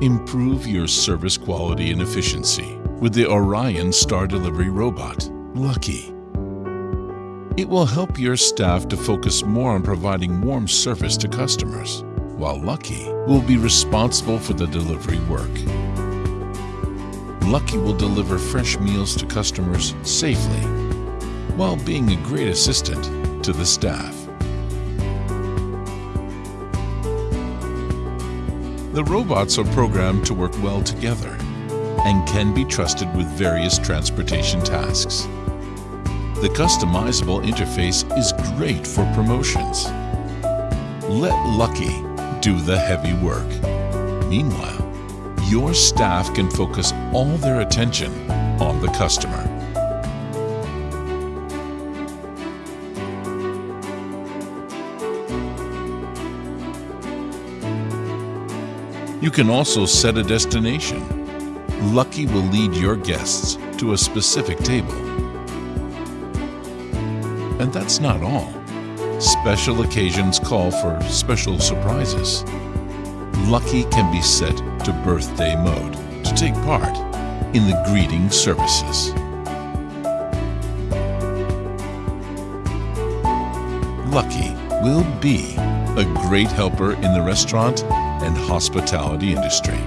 Improve your service quality and efficiency with the Orion Star Delivery Robot, Lucky. It will help your staff to focus more on providing warm service to customers, while Lucky will be responsible for the delivery work. Lucky will deliver fresh meals to customers safely, while being a great assistant to the staff. The robots are programmed to work well together and can be trusted with various transportation tasks. The customizable interface is great for promotions. Let Lucky do the heavy work. Meanwhile, your staff can focus all their attention on the customer. You can also set a destination. Lucky will lead your guests to a specific table. And that's not all. Special occasions call for special surprises. Lucky can be set to birthday mode to take part in the greeting services. Lucky will be a great helper in the restaurant and hospitality industry.